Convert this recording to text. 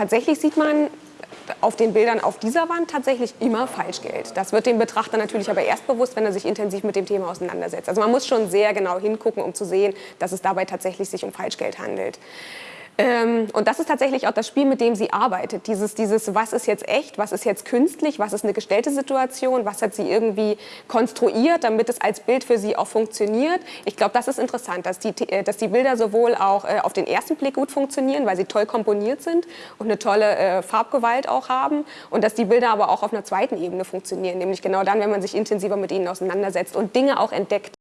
Tatsächlich sieht man auf den Bildern auf dieser Wand tatsächlich immer Falschgeld. Das wird dem Betrachter natürlich aber erst bewusst, wenn er sich intensiv mit dem Thema auseinandersetzt. Also man muss schon sehr genau hingucken, um zu sehen, dass es dabei tatsächlich sich um Falschgeld handelt. Ähm, und das ist tatsächlich auch das Spiel, mit dem sie arbeitet. Dieses, dieses, was ist jetzt echt, was ist jetzt künstlich, was ist eine gestellte Situation, was hat sie irgendwie konstruiert, damit es als Bild für sie auch funktioniert. Ich glaube, das ist interessant, dass die, äh, dass die Bilder sowohl auch äh, auf den ersten Blick gut funktionieren, weil sie toll komponiert sind und eine tolle äh, Farbgewalt auch haben und dass die Bilder aber auch auf einer zweiten Ebene funktionieren, nämlich genau dann, wenn man sich intensiver mit ihnen auseinandersetzt und Dinge auch entdeckt.